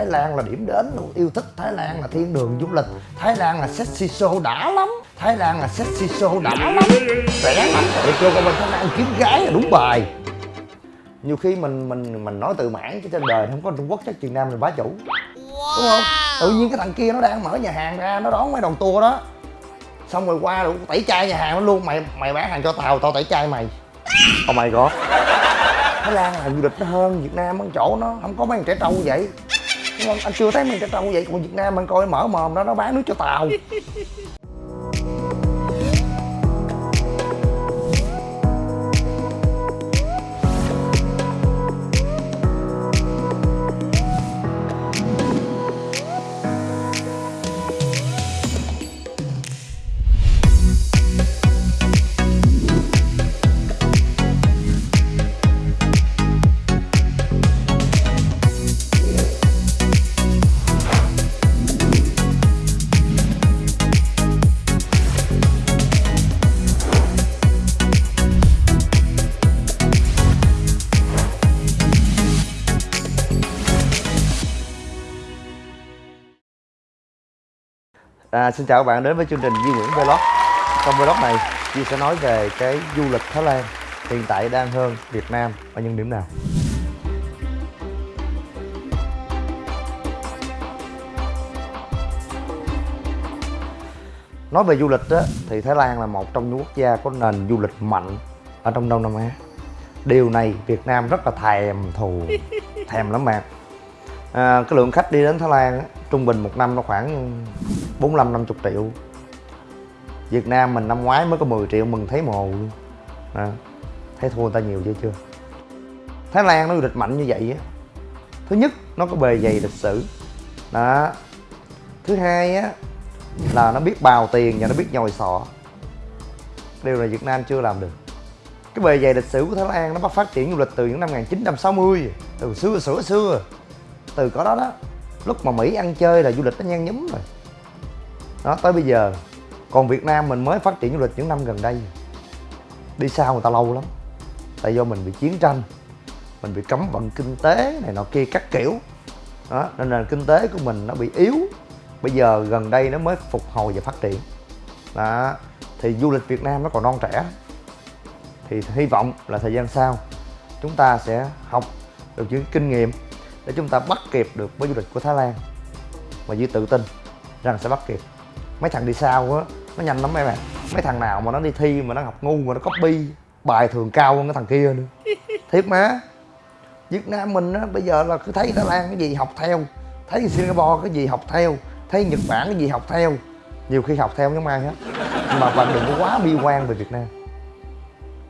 Thái Lan là điểm đến luôn yêu thích Thái Lan là thiên đường du lịch. Thái Lan là sexy show đã lắm. Thái Lan là sexy show đã lắm. Rẻ lắm. Để cho con bên Thái Lan kiếm gái là đúng bài. Nhiều khi mình mình mình nói tự mãn chứ trên đời không có Trung Quốc chắc Việt Nam là bá chủ. Đúng không? Tự nhiên cái thằng kia nó đang mở nhà hàng ra nó đón mấy đoàn tour đó. Xong rồi qua rồi tẩy chay nhà hàng nó luôn mày mày bán hàng cho tao tao tẩy chay mày. Oh my god. Thái Lan là du lịch nó hơn Việt Nam ở chỗ nó không có mấy thằng trẻ trâu vậy anh chưa thấy mấy thằng trẻ trâu vậy còn Việt Nam anh coi mở mồm đó nó bán nước cho tàu. À, xin chào các bạn đến với chương trình Duy Nguyễn Vlog. Trong vlog này Duy sẽ nói về cái du lịch Thái Lan Hiện tại đang hơn Việt Nam ở những điểm nào. Nói về du lịch đó, thì Thái Lan là một trong những quốc gia có nền du lịch mạnh ở trong Đông Nam Á. Điều này Việt Nam rất là thèm thù Thèm lắm bạn. À, Cái lượng khách đi đến Thái Lan á, trung bình một năm nó khoảng 45 50 triệu. Việt Nam mình năm ngoái mới có 10 triệu mừng thấy mồ luôn. À, thấy thua người ta nhiều chưa chưa? Thái Lan nó du lịch mạnh như vậy á. Thứ nhất nó có bề dày lịch sử. Đó. Thứ hai á là nó biết bào tiền và nó biết nhồi sọ. Điều này Việt Nam chưa làm được. Cái bề dày lịch sử của Thái Lan nó bắt phát triển du lịch từ những năm 1960 từ xưa xưa xưa. Từ có đó đó lúc mà Mỹ ăn chơi là du lịch nó nhan nhúm rồi đó, tới bây giờ, còn Việt Nam mình mới phát triển du lịch những năm gần đây. Đi sau người ta lâu lắm. Tại do mình bị chiến tranh, mình bị cấm vận kinh tế này nọ kia các kiểu. Đó, nên nền kinh tế của mình nó bị yếu. Bây giờ gần đây nó mới phục hồi và phát triển. Đó, thì du lịch Việt Nam nó còn non trẻ. Thì hy vọng là thời gian sau, chúng ta sẽ học được những kinh nghiệm để chúng ta bắt kịp được với du lịch của Thái Lan. Và dư tự tin rằng sẽ bắt kịp mấy thằng đi sau á nó nhanh lắm mấy bạn mấy thằng nào mà nó đi thi mà nó học ngu mà nó copy bài thường cao hơn cái thằng kia nữa. Thiệt má. Việt Nam mình á bây giờ là cứ thấy Thái Lan cái gì học theo thấy Singapore cái gì học theo thấy Nhật Bản cái gì học theo. Nhiều khi học theo giống ai hết mà bạn đừng có quá bi quan về Việt Nam.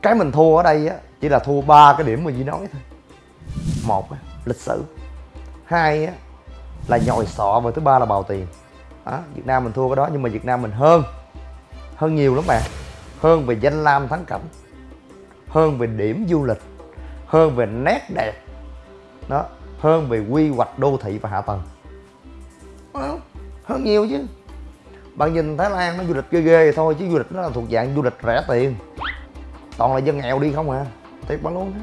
Cái mình thua ở đây á chỉ là thua ba cái điểm mà Duy nói thôi. Một á, lịch sử. Hai á, là nhồi sọ và thứ ba là bào tiền đó, Việt Nam mình thua cái đó nhưng mà Việt Nam mình hơn. Hơn nhiều lắm bạn. Hơn về danh lam thắng cảnh. Hơn về điểm du lịch. Hơn về nét đẹp. Đó hơn về quy hoạch đô thị và hạ tầng. Đó, hơn nhiều chứ. Bạn nhìn Thái Lan nó du lịch ghê ghê thôi chứ du lịch nó là thuộc dạng du lịch rẻ tiền. Toàn là dân nghèo đi không à. Thiệt bạn luôn á.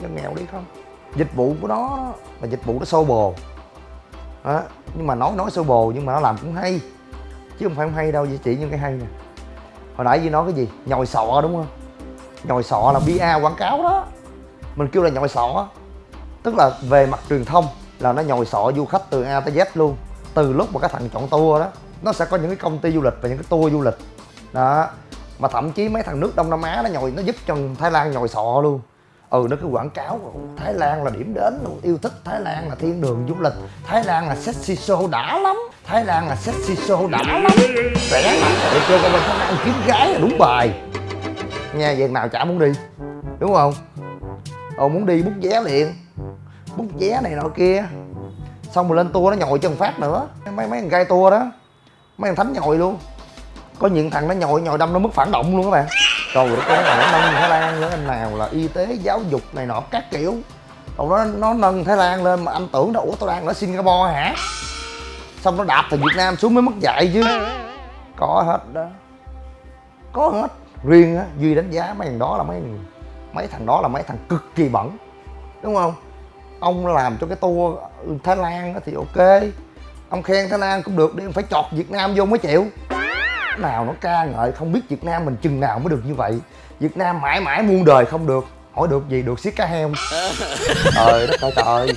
Dân nghèo đi không. Dịch vụ của nó là dịch vụ nó sâu bồ đó. nhưng mà nói nói sơ bồ nhưng mà nó làm cũng hay. Chứ không phải không hay đâu chỉ những cái hay nè. Hồi nãy gì nói cái gì? Nhồi sọ đúng không? Nhồi sọ là bia quảng cáo đó. Mình kêu là nhồi sọ. Tức là về mặt truyền thông là nó nhồi sọ du khách từ A tới Z luôn. Từ lúc mà các thằng chọn tour đó, nó sẽ có những cái công ty du lịch và những cái tour du lịch. Đó, mà thậm chí mấy thằng nước Đông Nam Á nó nhồi, nó giúp cho Thái Lan nhồi sọ luôn ừ nó cứ quảng cáo Thái Lan là điểm đến, yêu thích Thái Lan là thiên đường du lịch. Thái Lan là sexy show đã lắm. Thái Lan là sexy show đã lắm. Rẻ lắm để cho con bên Thái Lan kiếm gái là đúng bài. Nha việc nào chả muốn đi. Đúng không? Ồ muốn đi bút vé liền. Bút vé này nọ kia. Xong rồi lên tour nó nhồi chân phát nữa. Mấy mấy thằng gai tour đó. Mấy thằng thánh nhồi luôn. Có những thằng nó nhồi nhồi đâm nó mất phản động luôn các bạn rồi đất ơi nó nâng thái lan nữa anh nào là y tế, giáo dục này nọ, các kiểu. Còn nó nó nâng thái lan lên mà anh tưởng nó ủa tôi đang ở singapore hả? Xong nó đạp từ việt nam xuống mới mất dạy chứ. Có hết đó. Có hết. Riêng á, duy đánh giá mấy thằng đó là mấy mấy thằng đó là mấy thằng cực kỳ bẩn. Đúng không? Ông làm cho cái tour thái lan thì ok. Ông khen thái lan cũng được, đi ông phải chọt việt nam vô mới chịu nào nó ca ngợi không biết việt nam mình chừng nào mới được như vậy. Việt nam mãi mãi muôn đời không được. Hỏi được gì được xiết cá heo. Trời đất ơi trời.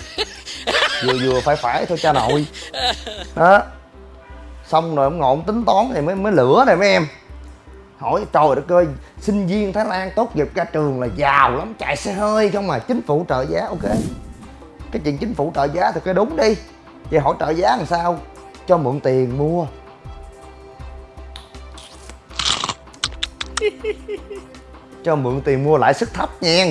Vừa vừa phải phải thôi cha nội. Đó xong rồi ông ông tính toán thì mới mới lửa này mấy em. Hỏi trời đất ơi sinh viên thái lan tốt nghiệp ra trường là giàu lắm chạy xe hơi không mà chính phủ trợ giá ok. Cái chuyện chính phủ trợ giá thì cái đúng đi. Vậy hỏi trợ giá làm sao? Cho mượn tiền mua cho mượn tiền mua lãi suất thấp nha.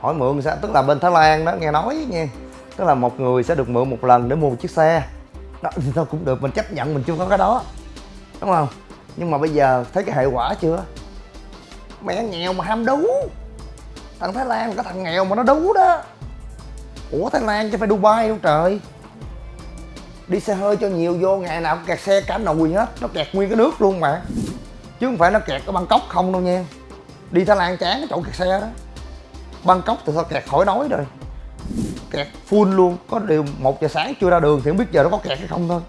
Hỏi mượn sao? Tức là bên thái lan đó, nghe nói nha. Tức là một người sẽ được mượn một lần để mua một chiếc xe. Đó, thì thôi cũng được, mình chấp nhận, mình chưa có cái đó. Đúng không? Nhưng mà bây giờ thấy cái hệ quả chưa? Mẹ nghèo mà ham đú. Thằng thái lan có thằng nghèo mà nó đú đó. Ủa, thái lan chứ phải dubai đâu trời. Đi xe hơi cho nhiều vô, ngày nào cũng kẹt xe cả nồi hết. Nó kẹt nguyên cái nước luôn mà chứ không phải nó kẹt ở bangkok không đâu nha. Đi thái lan chán cái chỗ kẹt xe đó. Bangkok thì sao kẹt khỏi nói rồi. Kẹt full luôn. Có điều một giờ sáng chưa ra đường thì không biết giờ nó có kẹt hay không thôi.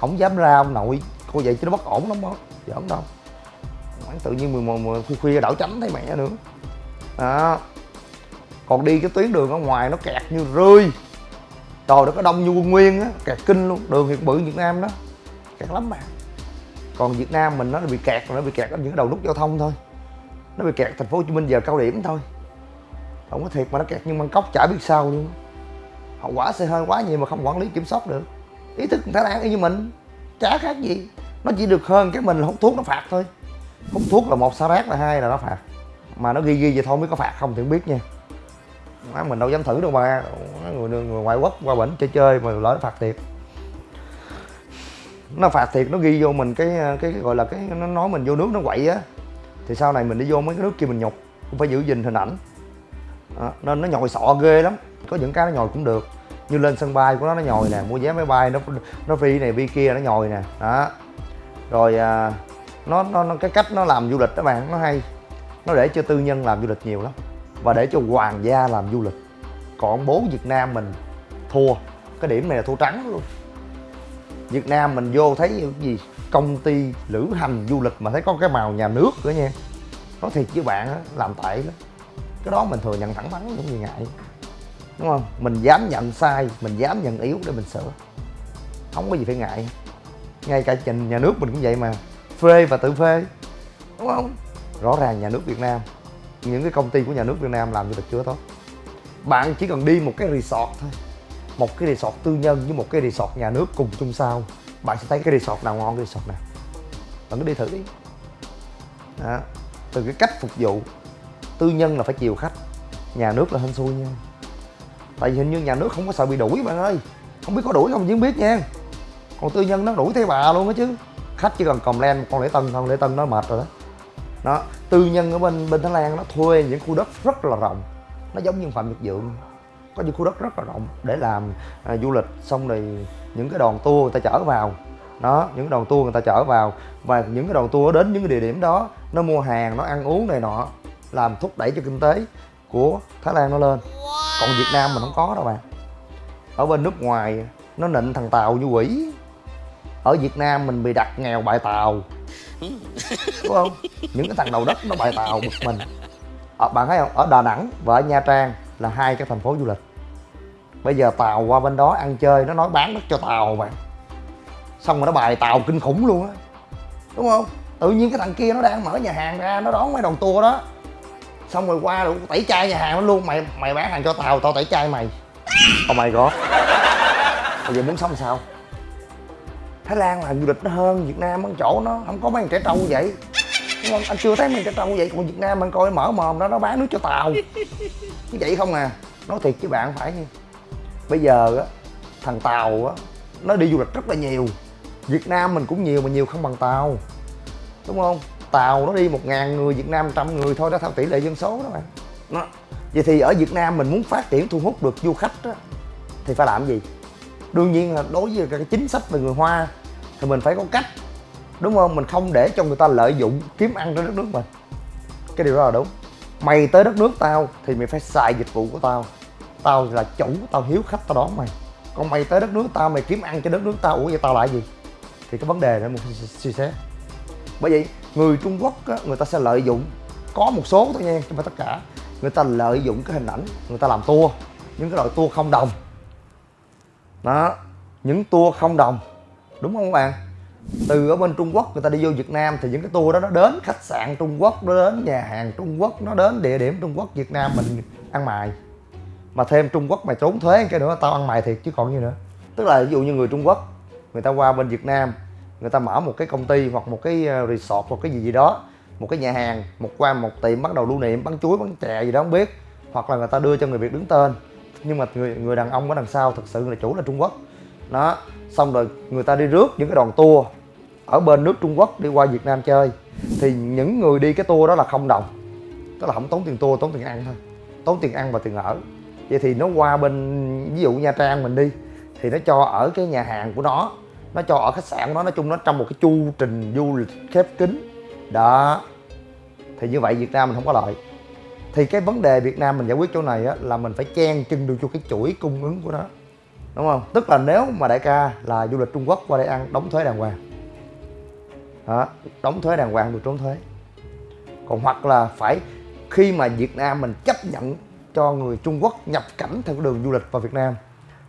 Không dám ra ông nội cô vậy chứ nó bất ổn lắm đó. Giỡn đâu. Quán tự nhiên 11 mười khuya khuya đảo tránh thấy mẹ nữa. Đó. Còn đi cái tuyến đường ở ngoài nó kẹt như rươi trời nó có đông như quân nguyên á. Kẹt kinh luôn. Đường hiện bự việt nam đó. Kẹt lắm mà còn việt nam mình nó bị kẹt nó bị kẹt ở những đầu nút giao thông thôi. Nó bị kẹt thành phố hồ chí minh giờ cao điểm thôi. Không có thiệt mà nó kẹt nhưng bangkok chả biết sao luôn. Hậu quả xe hơi quá nhiều mà không quản lý kiểm soát được. Ý thức thái lan y như mình. Chả khác gì. Nó chỉ được hơn cái mình hút thuốc nó phạt thôi. Hút thuốc là một xá rác là hai là nó phạt. Mà nó ghi ghi vậy thôi mới có phạt không thì không biết nha. Mình đâu dám thử đâu mà người, người ngoại quốc qua bệnh chơi chơi mà lỡ nó phạt thiệt nó phạt thiệt nó ghi vô mình cái cái, cái gọi là cái nó nói mình vô nước nó quậy á. Thì sau này mình đi vô mấy cái nước kia mình nhục cũng phải giữ gìn hình ảnh. À, nên nó nhồi sọ ghê lắm. Có những cái nó nhồi cũng được. Như lên sân bay của nó nó nhồi nè mua vé máy bay nó nó phi này phi kia nó nhồi nè. Đó. Rồi à, nó, nó nó cái cách nó làm du lịch các bạn nó hay. Nó để cho tư nhân làm du lịch nhiều lắm. Và để cho hoàng gia làm du lịch. Còn bố việt nam mình thua. Cái điểm này là thua trắng luôn việt nam mình vô thấy cái gì? Công ty lữ hành du lịch mà thấy có cái màu nhà nước nữa nha. Nói thiệt với bạn đó, làm tệ lắm. Cái đó mình thừa nhận thẳng thắn cũng gì ngại. Đúng không? Mình dám nhận sai mình dám nhận yếu để mình sửa. Không có gì phải ngại. Ngay cả trình nhà nước mình cũng vậy mà. Phê và tự phê. Đúng không? Rõ ràng nhà nước việt nam những cái công ty của nhà nước việt nam làm du lịch chưa tốt. Bạn chỉ cần đi một cái resort thôi một cái resort tư nhân với một cái resort nhà nước cùng chung sao. Bạn sẽ thấy cái resort nào ngon cái resort nào? Bạn cứ đi thử đi. Đó. từ cái cách phục vụ, tư nhân là phải chiều khách, nhà nước là hên xui nha. Tại vì hình như nhà nước không có sợ bị đuổi bạn ơi. Không biết có đuổi không chứ không biết nha. Còn tư nhân nó đuổi theo bà luôn á chứ. Khách chỉ cần cầm len con lễ tân con lễ tân nó mệt rồi đó. Đó. Tư nhân ở bên bên thái lan nó thuê những khu đất rất là rộng. Nó giống như phạm nhật dượng có những khu đất rất là rộng để làm à, du lịch. Xong rồi những cái đoàn tour người ta chở vào. Đó những đoàn tour người ta chở vào. Và những cái đoàn tour đến những cái địa điểm đó nó mua hàng nó ăn uống này nọ làm thúc đẩy cho kinh tế của thái lan nó lên. Còn việt nam mình không có đâu bạn. Ở bên nước ngoài nó nịnh thằng tàu như quỷ. Ở việt nam mình bị đặt nghèo bại tàu. Đúng không? Những cái thằng đầu đất nó bại tàu bực mình. Ở, bạn thấy không? Ở đà nẵng và ở nha trang là hai cái thành phố du lịch bây giờ tàu qua bên đó ăn chơi nó nói bán đất cho tàu bạn xong rồi nó bài tàu kinh khủng luôn á. Đúng không? Tự nhiên cái thằng kia nó đang mở nhà hàng ra nó đón mấy đoàn tour đó. Xong rồi qua rồi tẩy chay nhà hàng nó luôn mày mày bán hàng cho tàu tao tẩy chay mày. Oh my god. Bây giờ muốn sống sao? Thái lan là du lịch nó hơn việt nam ở chỗ nó không có mấy thằng trẻ trâu vậy. Đúng không? Anh chưa thấy mấy trẻ trâu vậy còn việt nam anh coi mở mồm đó nó bán nước cho tàu. Như vậy không à? Nói thiệt với bạn phải nha bây giờ á, thằng tàu á, nó đi du lịch rất là nhiều. Việt nam mình cũng nhiều mà nhiều không bằng tàu. Đúng không? Tàu nó đi một ngàn người, việt nam trăm người thôi đó theo tỷ lệ dân số đó bạn nó, vậy thì ở việt nam mình muốn phát triển thu hút được du khách á, thì phải làm gì? Đương nhiên là đối với cái chính sách về người hoa thì mình phải có cách. Đúng không? Mình không để cho người ta lợi dụng kiếm ăn trên đất nước mình. Cái điều đó là đúng. Mày tới đất nước tao thì mày phải xài dịch vụ của tao tao là chủ tao hiếu khách tao đón mày. Còn mày tới đất nước tao mày kiếm ăn cho đất nước tao ủa vậy tao lại gì? Thì cái vấn đề đó mình suy xét. Bởi vậy người trung quốc á, người ta sẽ lợi dụng có một số thôi nha chứ không phải tất cả. Người ta lợi dụng cái hình ảnh người ta làm tour những cái loại tour không đồng. Đó những tour không đồng. Đúng không các bạn? Từ ở bên Trung Quốc người ta đi vô Việt Nam thì những cái tour đó nó đến khách sạn Trung Quốc nó đến nhà hàng Trung Quốc nó đến địa điểm Trung Quốc Việt Nam mình ăn mài mà thêm Trung Quốc mày trốn thuế, cái nữa tao ăn mày thiệt chứ còn gì nữa. Tức là ví dụ như người Trung Quốc, người ta qua bên Việt Nam, người ta mở một cái công ty hoặc một cái ờ, resort hoặc cái gì gì đó, một cái nhà hàng, một qua một tiệm bắt đầu lưu niệm bán chuối bán chè gì đó không biết, hoặc là người ta đưa cho người Việt đứng tên. Nhưng mà người người đàn ông ở đằng sau thực sự là chủ là Trung Quốc. Đó, xong rồi người ta đi rước những cái đoàn tour ở bên nước Trung Quốc đi qua Việt Nam chơi. Thì những người đi cái tour đó là không đồng. Tức là không tốn tiền tour, tốn tiền ăn thôi. Tốn tiền ăn và tiền ở vậy thì nó qua bên ví dụ Nha Trang mình đi thì nó cho ở cái nhà hàng của nó nó cho ở khách sạn của nó nói chung nó trong một cái chu trình du lịch khép kín. Đó. Thì như vậy Việt Nam mình không có lợi. Thì cái vấn đề Việt Nam mình giải quyết chỗ này á, là mình phải chen chân được cho cái chuỗi cung ứng của nó. Đúng không? Tức là nếu mà đại ca là du lịch Trung Quốc qua đây ăn đóng thuế đàng hoàng. Đó, đóng thuế đàng hoàng được trốn thuế. Còn hoặc là phải khi mà Việt Nam mình chấp nhận cho người Trung Quốc nhập cảnh theo đường du lịch vào Việt Nam,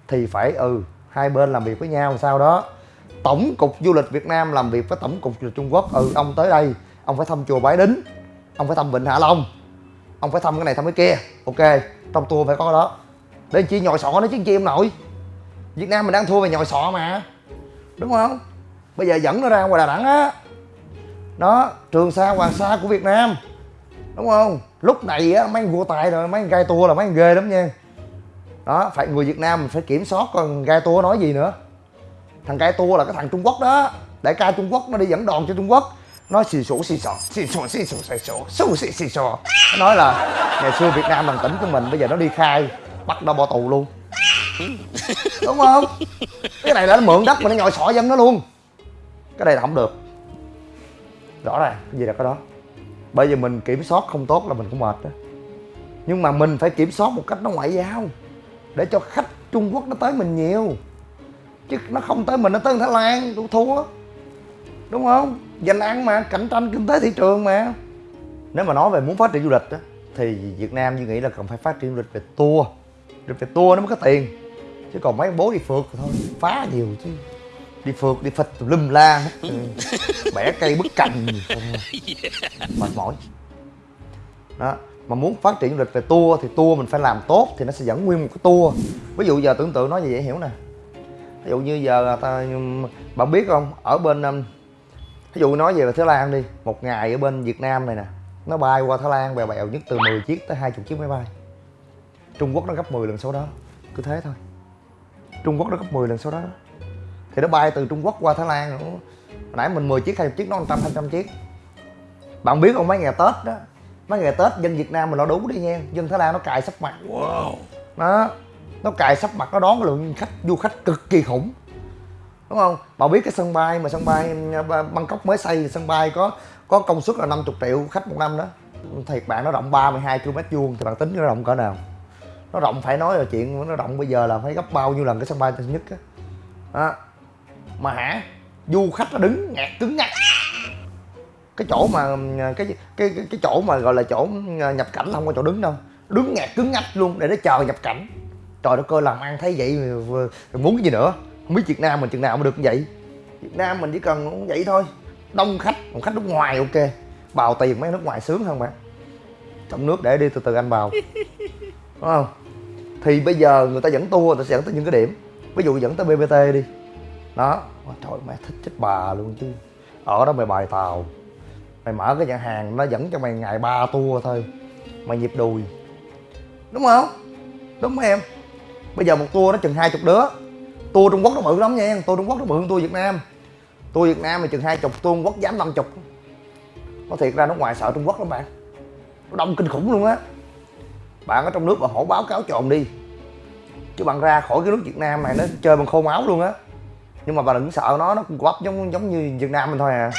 thì phải ừ hai bên làm việc với nhau sau đó. Tổng cục du lịch Việt Nam làm việc với tổng cục du lịch Trung Quốc ừ ông tới đây, ông phải thăm chùa Bái Đính, ông phải thăm Vịnh Hạ Long, ông phải thăm cái này, thăm cái kia, ok, trong tour phải có cái đó. Để chi nhồi sọ nó chứ chi em nội? Việt Nam mình đang thua về nhồi sọ mà, đúng không? Bây giờ dẫn nó ra ngoài Đà Nẵng á. Đó, Trường Sa, Hoàng Sa của Việt Nam, đúng không? Lúc này á, mấy vua tài rồi, mấy gai tua là mấy ghê lắm nha. Đó, phải người Việt Nam mình phải kiểm soát còn gai tua nói gì nữa. Thằng gai tua là cái thằng Trung Quốc đó. Đại ca Trung Quốc nó đi dẫn đoàn cho Trung Quốc. Nói xì sổ xì sò xì sổ xì sổ xì sổ xù xì xì sò nó nói là ngày xưa Việt Nam bằng tỉnh của mình, bây giờ nó đi khai, bắt nó bỏ tù luôn. Đúng không? Cái này là nó mượn đất mà nó nhồi sọ dân nó luôn. Cái này là không được. Rõ ràng, cái gì là cái đó? Bây giờ mình kiểm soát không tốt là mình cũng mệt đó. Nhưng mà mình phải kiểm soát một cách nó ngoại giao, để cho khách trung quốc nó tới mình nhiều. Chứ nó không tới mình, nó tới thái lan tôi thua. Đúng không? Dành ăn mà, cạnh tranh kinh tế thị trường mà. Nếu mà nói về muốn phát triển du lịch á, thì việt nam như nghĩ là cần phải phát triển du lịch về tour. Du lịch về tour nó mới có tiền. Chứ còn mấy bố đi phượt thì thôi, phá nhiều chứ đi phượt đi phật tùm lum la. Hết bẻ cây bứt cành. Mệt mỏi. Đó mà muốn phát triển du lịch về tour thì tour mình phải làm tốt thì nó sẽ dẫn nguyên một cái tour. Ví dụ giờ tưởng tượng nói gì dễ hiểu nè. Ví dụ như giờ ta bạn biết không? Ở bên um, ví dụ nói về Thái Lan đi. Một ngày ở bên Việt Nam này nè nó bay qua Thái Lan bèo bèo nhất từ 10 chiếc tới 20 chiếc máy bay. Trung Quốc nó gấp 10 lần số đó. Cứ thế thôi. Trung Quốc nó gấp 10 lần số đó thì nó bay từ Trung Quốc qua Thái Lan nữa. Nãy mình 10 chiếc 20 chiếc nó 100 200 chiếc. Bạn biết không mấy ngày Tết đó mấy ngày Tết dân Việt Nam mình nó đúng đi nha. Dân Thái Lan nó cài sắp mặt. Wow. đó nó cài sắp mặt nó đón cái lượng khách du khách cực kỳ khủng. Đúng không? Bạn biết cái sân bay mà sân bay à, Bangkok mới xây sân bay có có công suất là 50 triệu khách một năm đó. Thiệt bạn nó rộng 32 km vuông thì bạn tính nó rộng cỡ nào? Nó rộng phải nói là chuyện nó rộng bây giờ là phải gấp bao nhiêu lần cái sân bay tân nhất á. Đó mà hả? Du khách nó đứng ngạt cứng ngắc. Cái chỗ mà cái cái cái, cái chỗ mà gọi là chỗ à, nhập cảnh không có chỗ đứng đâu. Đứng ngạt cứng ngắc luôn để nó chờ nhập cảnh. Trời đất ơi làm ăn thấy vậy muốn cái gì nữa? Không biết việt nam mình chừng nào mà được như vậy. Việt nam mình chỉ cần vậy thôi. Đông khách còn khách nước ngoài ok. Bào tiền mấy nước ngoài sướng hơn bạn trong nước để đi từ từ anh bào. Đúng không? Thì bây giờ người ta dẫn tour người ta sẽ dẫn tới những cái điểm. Ví dụ dẫn tới bbt đi đó. Trời mẹ thích chết bà luôn chứ. Ở đó mày bài tàu. Mày mở cái nhà hàng nó dẫn cho mày ngày ba tour thôi. Mày nhịp đùi. Đúng không? Đúng không em. Bây giờ một tour nó chừng hai chục đứa. Tour trung quốc nó bự lắm nha. Tour trung quốc nó bự hơn tour việt nam. Tour việt nam thì chừng hai chục, tour trung quốc dám năm chục. Nó thiệt ra nó ngoài sợ trung quốc lắm bạn. Nó đông kinh khủng luôn á. Bạn ở trong nước mà hổ báo cáo tròn đi. Chứ bạn ra khỏi cái nước việt nam này nó chơi bằng khô máu luôn á nhưng mà bạn đừng sợ nó nó cũng quắp giống giống như việt nam mình thôi à.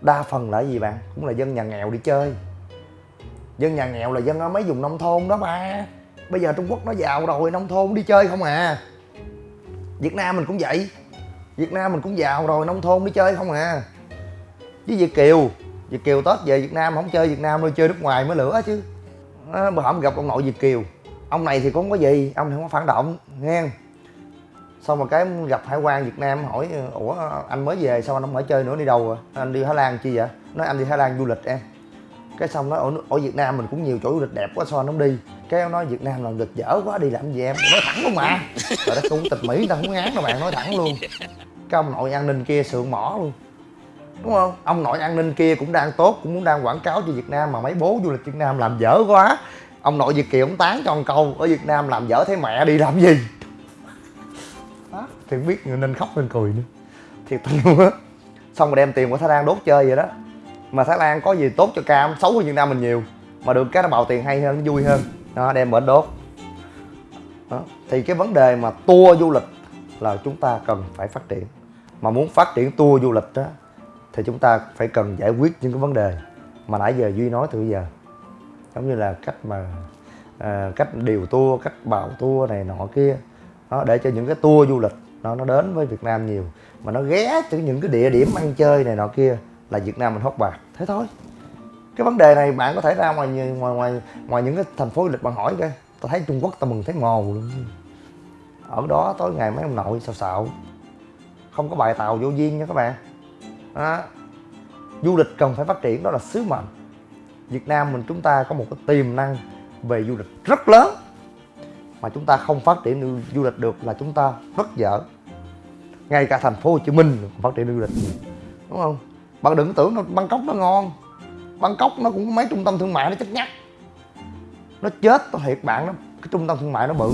Đa phần là gì bạn cũng là dân nhà nghèo đi chơi. Dân nhà nghèo là dân ở mấy vùng nông thôn đó ba. Bây giờ trung quốc nó giàu rồi nông thôn đi chơi không à. Việt nam mình cũng vậy. Việt nam mình cũng giàu rồi nông thôn đi chơi không à. Với việt kiều việt kiều tết về việt nam không chơi việt nam đâu chơi nước ngoài mới lửa chứ. À, bữa hổm gặp ông nội việt kiều. Ông này thì cũng không có gì ông không có phản động nghe xong rồi cái gặp hải quan việt nam hỏi ủa anh mới về sao anh không ở chơi nữa đi đâu rồi anh đi thái lan chi vậy? Nói anh đi thái lan du lịch em. Cái xong nói ở, ở việt nam mình cũng nhiều chỗ du lịch đẹp quá sao anh không đi? Cái ông nói việt nam là lịch dở quá đi làm gì em? Nói thẳng luôn mà. Rồi đó cũng tịch mỹ người ta không ngán đâu bạn nói thẳng luôn. Cái ông nội an ninh kia sượng mỏ luôn. Đúng không? Ông nội an ninh kia cũng đang tốt cũng muốn đang quảng cáo cho việt nam mà mấy bố du lịch việt nam làm dở quá. Ông nội việt kiều ông tán cho con câu ở việt nam làm dở thế mẹ đi làm gì? Thì biết biết nên khóc nên cười nữa thiệt tình luôn á. Xong rồi đem tiền của thái lan đốt chơi vậy đó. Mà thái lan có gì tốt cho cam? Xấu hơn việt nam mình nhiều. Mà được cái nó bào tiền hay hơn vui hơn. Đó đem bển đốt. Đó. thì cái vấn đề mà tour du lịch là chúng ta cần phải phát triển. Mà muốn phát triển tour du lịch đó thì chúng ta phải cần giải quyết những cái vấn đề mà nãy giờ duy nói từ giờ. Giống như là cách mà à, cách điều tour cách bào tour này nọ kia. Đó, để cho những cái tour du lịch nó nó đến với Việt Nam nhiều, mà nó ghé từ những cái địa điểm ăn chơi này nọ kia là Việt Nam mình hốt bạc. Thế thôi. Cái vấn đề này bạn có thể ra ngoài ngoài ngoài ngoài những cái thành phố du lịch bạn hỏi kìa tao thấy Trung Quốc tao mừng thấy mồ luôn. Ở đó tối ngày mấy ông nội xào xạo. Không có bài tàu vô duyên nha các bạn. Đó. du lịch cần phải phát triển, đó là sứ mệnh. Việt Nam mình chúng ta có một cái tiềm năng về du lịch rất lớn. Mà chúng ta không phát triển du lịch được là chúng ta rất dở ngay cả thành phố Hồ Chí Minh phát triển du lịch. Đúng không? Bạn đừng tưởng nó, Bangkok nó ngon. Bangkok nó cũng có mấy trung tâm thương mại nó chắc nhắc nó chết tôi thiệt bạn đó. Cái trung tâm thương mại nó bự,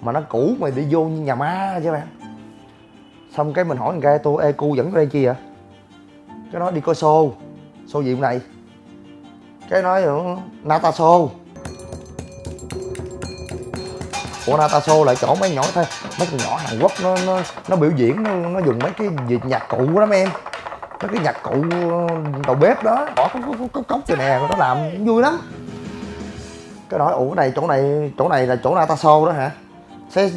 mà nó cũ mày đi vô như nhà ma chứ bạn. Xong cái mình hỏi thằng tôi ê cu dẫn đây chi vậy? Cái nói đi coi show show gì hôm này cái nói nata show của nataso lại chỗ mấy nhỏ thôi. Mấy con nhỏ hàn quốc nó nó nó biểu diễn nó, nó dùng mấy cái nhạc cụ lắm em. Mấy cái nhạc cụ ờ, đầu bếp đó. Bỏ cốc cốc cốc cốc nè nó làm vui lắm. Cái nói ủa này chỗ này chỗ này là chỗ nataso đó hả? Sẽ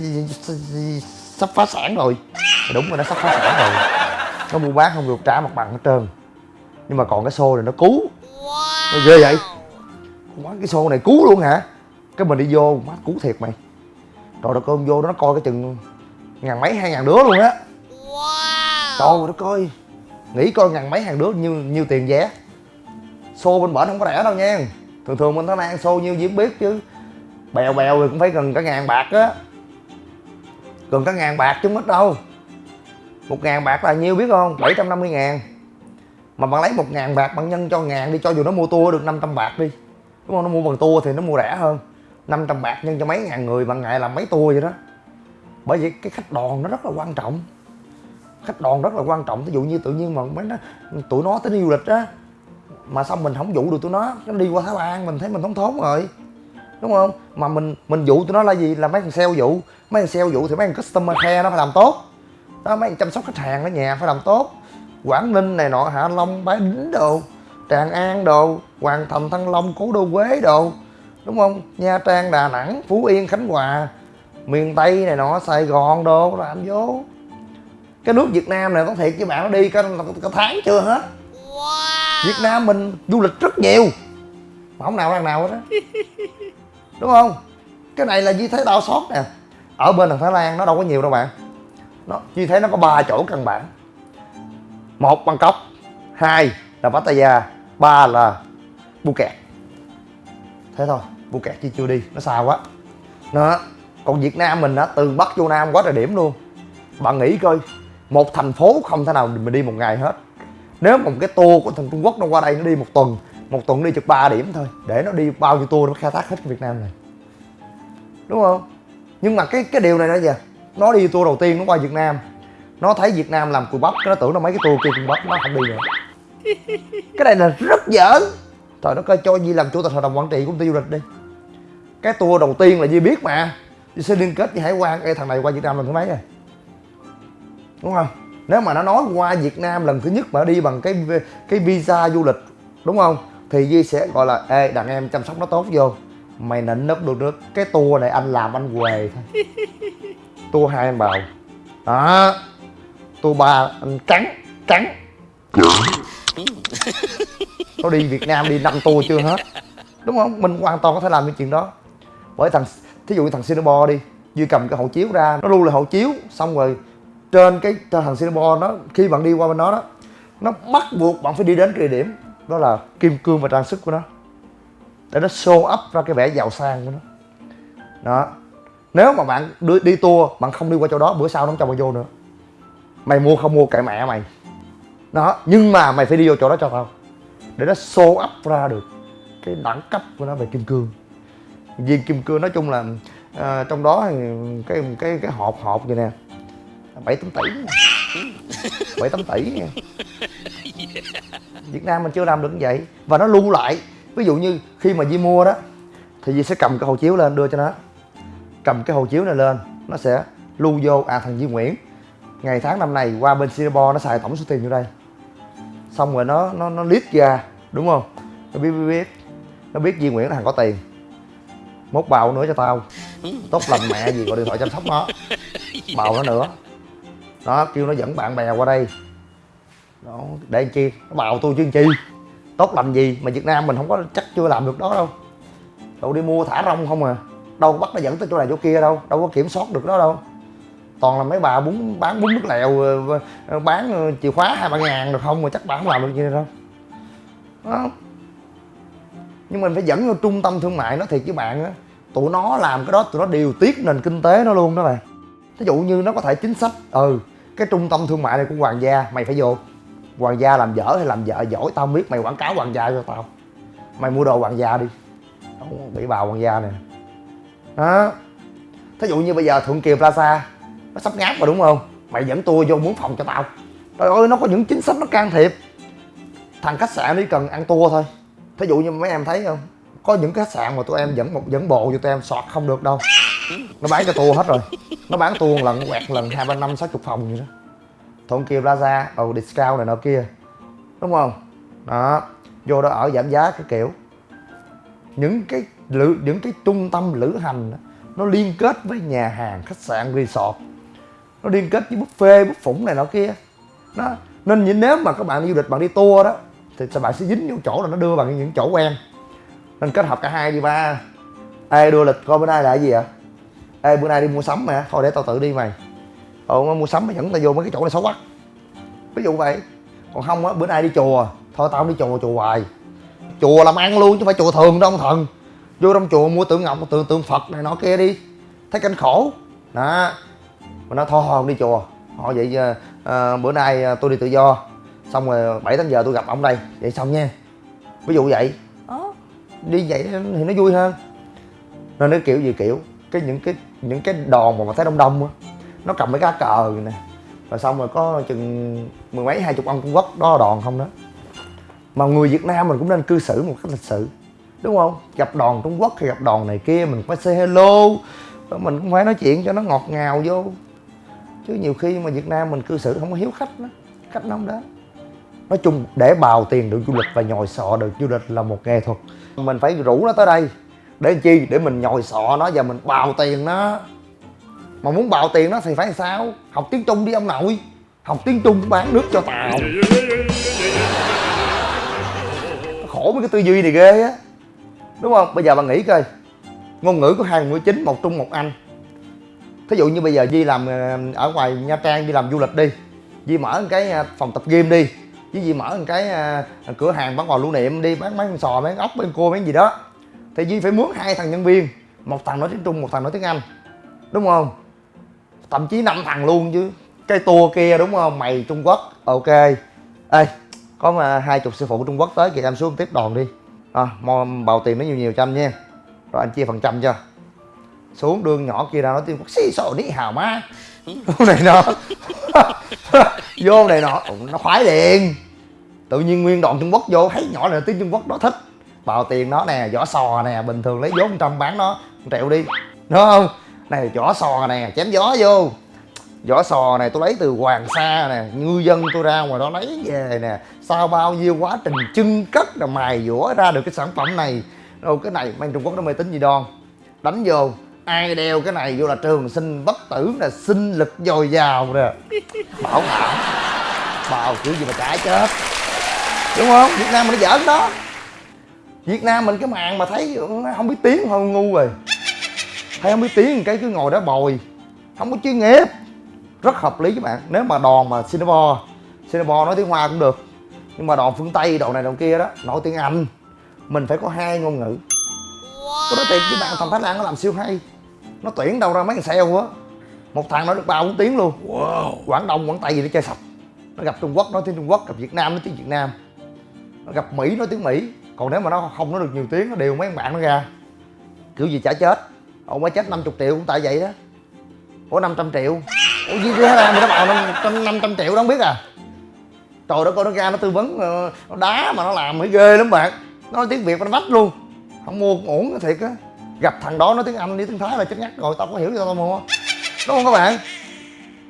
sắp phá sản rồi. Đúng rồi nó sắp phá sản rồi. Nó mua bán không được trả mặt bằng hết trơn. Nhưng mà còn cái xô này nó cứu. Nó ghê vậy. Quán cái xô này cứu luôn hả? Cái mình đi vô má cứu thiệt mày trời đất ơi vô đó nó coi cái chừng ngàn mấy hai ngàn đứa luôn á. Wow. trời đất ơi nghĩ coi ngàn mấy hàng đứa nhiêu nhiêu tiền vé. Xô bên bển không có rẻ đâu nha. Thường thường bên thái lan xô nhiêu gì biết chứ. Bèo bèo thì cũng phải gần cả ngàn bạc á. Gần cả ngàn bạc chứ mất đâu. Một ngàn bạc là nhiêu biết không? 750 ngàn. Mà bạn lấy một ngàn bạc bạn nhân cho ngàn đi cho dù nó mua tour được 500 bạc đi. Đúng không? Nó mua bằng tour thì nó mua rẻ hơn 500 bạc nhân cho mấy ngàn người bằng ngày làm mấy tour vậy đó. Bởi vì cái khách đoàn nó rất là quan trọng. Khách đoàn rất là quan trọng. Ví dụ như tự nhiên mà mấy nó, tụi nó tới đi du lịch á, mà xong mình không dụ được tụi nó? Nó đi qua thái lan mình thấy mình thống thốn rồi. Đúng không? Mà mình mình dụ tụi nó là gì? Là mấy thằng sale dụ. Mấy thằng sale dụ thì mấy thằng customer care nó phải làm tốt. Đó, mấy thằng chăm sóc khách hàng ở nhà phải làm tốt. Quảng ninh này nọ, hạ long, bái đính đồ, tràng an đồ, hoàng thành, thăng long, cố đô quế đồ đúng không? Nha trang đà nẵng phú yên khánh hòa miền tây này nọ sài gòn đồ làm vô. Cái nước việt nam này có thiệt với bạn nó đi cả, cả tháng chưa hết? Wow. việt nam mình du lịch rất nhiều. Mà không nào đang nào hết á. Đúng không? Cái này là duy thấy đau xót nè. Ở bên thằng thái lan nó đâu có nhiều đâu bạn. Nó duy thấy nó có ba chỗ căn bản. Một bangkok. Hai là pattaya. Ba là phuket thế thôi phuket chi chưa đi, nó xa quá. Nó, còn việt nam mình á, từ bắc vô nam quá trời điểm luôn. Bạn nghĩ coi, một thành phố không thể nào mình đi một ngày hết. Nếu một cái tour của thằng trung quốc nó qua đây nó đi một tuần một tuần đi chục ba điểm thôi, để nó đi bao nhiêu tour nó khai thác hết cái việt nam này. Đúng không? Nhưng mà cái cái điều này đó giờ nó đi tour đầu tiên nó qua việt nam. Nó thấy việt nam làm cùi bắp nó tưởng nó mấy cái tour kia cùi bắp nó không đi nữa. Cái này là rất giỡn trời nó coi cho Di làm chủ tịch hội đồng quản trị công ty du lịch đi. Cái tour đầu tiên là Di biết mà. Di sẽ liên kết với Hải quan. Cái thằng này qua Việt Nam lần thứ mấy rồi? Đúng không? Nếu mà nó nói qua Việt Nam lần thứ nhất mà nó đi bằng cái cái visa du lịch đúng không? Thì Di sẽ gọi là ê đàn em chăm sóc nó tốt vô. Mày nịnh nấp được nước. Cái tour này anh làm anh què thôi. Tour hai anh bào. Đó. Tour ba anh cắn cắn nó đi Việt Nam đi năm tour chưa hết. Đúng không? Mình hoàn toàn có thể làm những chuyện đó. Bởi thằng thí dụ như thằng Singapore đi Duy cầm cái hộ chiếu ra nó lưu lại hộ chiếu xong rồi trên cái trên thằng Singapore nó khi bạn đi qua bên đó đó nó bắt buộc bạn phải đi đến cái địa điểm đó là kim cương và trang sức của nó. Để nó show up ra cái vẻ giàu sang của nó. Đó. Nếu mà bạn đi, đi tour bạn không đi qua chỗ đó bữa sau nó không cho bạn vô nữa. Mày mua không mua kệ mẹ mày đó nhưng mà mày phải đi vô chỗ đó cho tao. Để nó show up ra được cái đẳng cấp của nó về kim cương. Viên kim cương nói chung là à, trong đó thì cái cái cái hộp hộp vậy nè. Bảy tám tỷ. Bảy tám tỷ nha Việt Nam mình chưa làm được như vậy. Và nó lưu lại. Ví dụ như khi mà Di mua đó thì Di sẽ cầm cái hộ chiếu lên đưa cho nó. Cầm cái hộ chiếu này lên nó sẽ lưu vô. À thằng Di Nguyễn ngày tháng năm này qua bên Singapore nó xài tổng số tiền vô đây xong rồi nó nó nó list ra, đúng không? Nó biết biết biết. Nó biết Di Nguyễn là thằng có tiền. Mốt bào nữa cho tao. Tốt lành mẹ gì gọi điện thoại chăm sóc nó. Bào nó nữa. Đó kêu nó dẫn bạn bè qua đây. Đó để làm chi? Nó bào tôi chứ làm chi? Tốt lành gì mà việt nam mình không có, chắc chưa làm được đó đâu. Đâu đi mua thả rong không à. Đâu có bắt nó dẫn tới chỗ này chỗ kia đâu. Đâu có kiểm soát được đó đâu toàn là mấy bà bún, bán bún nước lèo ờ, ờ, ờ, bán chìa khóa hai ba ngàn được không, mà chắc bà không làm được gì đâu. Đó. nhưng mình phải dẫn vô trung tâm thương mại nó thiệt với bạn á, tụi nó làm cái đó, tụi nó điều tiết nền kinh tế nó luôn đó bạn. Ví dụ như nó có thể chính sách ừ cái trung tâm thương mại này của hoàng gia, mày phải vô. Hoàng gia làm dở hay làm vợ giỏi, tao không biết, mày quảng cáo hoàng gia cho tao. Mày mua đồ hoàng gia đi. Bị bào hoàng gia nè. Đó. Thí dụ như bây giờ thuận kiều plaza nó sắp ngáp rồi đúng không? Mày dẫn tôi vô muốn phòng cho tao. Trời ơi nó có những chính sách nó can thiệp. Thằng khách sạn đi cần ăn tour thôi. Thí dụ như mấy em thấy không? Có những khách sạn mà tụi em dẫn một dẫn bộ cho tụi em sọt không được đâu. Nó bán cho tour hết rồi. Nó bán tour lần quẹt lần hai ba năm sáu chục phòng vậy đó. Thôn kia plaza ừ discount này nọ kia. Đúng không? Đó. Vô đó ở giảm giá cái kiểu. Những cái lữ những cái trung tâm lữ hành đó, nó liên kết với nhà hàng khách sạn resort nó liên kết với buffet, bút phủng này nọ kia. Đó. Nên nếu mà các bạn đi du lịch, bạn đi tour đó, thì bạn sẽ dính vô chỗ là nó đưa bạn những chỗ quen. Nên kết hợp cả hai đi ba. Ê, đưa lịch coi bữa nay là cái gì ạ? Ê, bữa nay đi mua sắm mà, thôi để tao tự đi mày. Ừ mua sắm mày dẫn tao vô mấy cái chỗ này xấu quá. Ví dụ vậy. Còn không á, bữa nay đi chùa. Thôi tao không đi chùa chùa hoài. Chùa làm ăn luôn chứ phải chùa thường đâu, ông thần. Vô trong chùa mua tượng ngọc, tượng tượng phật này nọ kia đi. Thấy cảnh khổ. Đó mà nó thôi không đi chùa. Họ vậy à, bữa nay tôi đi tự do. Xong rồi bảy tám giờ tôi gặp ông đây. Vậy xong nha. Ví dụ vậy. Đó đi vậy thì nó vui hơn. Nên nó kiểu gì kiểu cái những cái những cái đòn mà mà thấy đông đông á nó cầm mấy cá cờ nè. Rồi xong rồi có chừng mười mấy hai chục ông trung quốc đó là đòn không đó. Mà người việt nam mình cũng nên cư xử một cách lịch sự đúng không? Gặp đòn trung quốc hay gặp đòn này kia mình phải say hello. Mình cũng phải nói chuyện cho nó ngọt ngào vô chứ nhiều khi mà việt nam mình cư xử không có hiếu khách đó khách nó không đến nói chung để bào tiền được du lịch và nhồi sọ được du lịch là một nghệ thuật. Mình phải rủ nó tới đây. Để chi? Để mình nhồi sọ nó và mình bào tiền nó. Mà muốn bào tiền nó thì phải sao? Học tiếng trung đi ông nội. Học tiếng trung bán nước cho tàu. Khổ mấy cái tư duy này ghê á. Đúng không? Bây giờ bạn nghĩ coi. Ngôn ngữ có hai ngữ chính, một trung, một anh thí dụ như bây giờ di làm ờ, ở ngoài nha trang đi làm du lịch đi di mở một cái ờ, phòng tập gym đi chứ di mở một cái ờ, cửa hàng bán quà lưu niệm đi bán mấy con sò mấy con ốc mấy con cua mấy gì đó. Thì di phải mướn hai thằng nhân viên một thằng nói tiếng trung một thằng nói tiếng anh đúng không? Thậm chí năm thằng luôn chứ cái tour kia đúng không? Mày trung quốc ok. Ê có mà hai chục sư phụ trung quốc tới kìa em xuống tiếp đòn đi. À, bào tiền nó nhiều nhiều trăm nha. Rồi anh chia phần trăm cho xuống đường nhỏ kia ra nói tiếng quốc xí sổ ní hào má này nọ vô này nọ nó khoái liền. Tự nhiên nguyên đoạn trung quốc vô, thấy nhỏ này tiếng trung quốc, nó thích. Bào tiền nó nè vỏ sò nè, bình thường lấy vốn trăm bán nó triệu đi. Đúng không? Này vỏ sò nè, chém gió vô. Vỏ sò này tôi lấy từ hoàng sa nè, ngư dân tôi ra ngoài đó lấy về nè. Sau bao nhiêu quá trình chưng cất là mài dũa ra được cái sản phẩm này. Đâu, cái này mang trung quốc nó mê tín gì đoan đánh vô ai đeo cái này vô là trường sinh bất tử là sinh lực dồi dào nè. Bảo đảm bào kiểu gì mà cãi chết. Đúng không? Việt nam mình nó giỡn đó. Việt nam mình cái màn mà thấy ừ, không biết tiếng thôi, ngu rồi. Thấy không biết tiếng, cái cứ ngồi đó bồi. Không có chuyên nghiệp. Rất hợp lý các bạn. Nếu mà đòn mà singapore singapore nói tiếng hoa cũng được. Nhưng mà đòn phương tây, đòn này, đòn kia đó, nói tiếng anh. Mình phải có hai ngôn ngữ. Có nói thiệt với bạn thằng thái lan nó làm siêu hay nó tuyển đâu ra mấy thằng sale á. Một thằng nói được ba bốn tiếng luôn. Wow. quảng đông quảng tây gì nó chơi sạch nó gặp trung quốc nói tiếng trung quốc gặp việt nam nói tiếng việt nam. Nó gặp mỹ nói tiếng mỹ. Còn nếu mà nó không nói được nhiều tiếng nó đều mấy bạn nó ra. Kiểu gì chả chết. Ông mới chết 50 triệu cũng tại vậy đó. Ủa 500 triệu. Ủa gì thế ra mà nó bảo năm năm trăm triệu đó không biết à. Trời đất ơi nó ra nó tư vấn ờ, nó đá mà nó làm mới ghê lắm bạn. Nó nói tiếng việt nó vách luôn. Không mua ổn thiệt á gặp thằng đó nói tiếng anh, đi tiếng thái là chết ngắt rồi, tao có hiểu sao tao mua. Đúng không các bạn?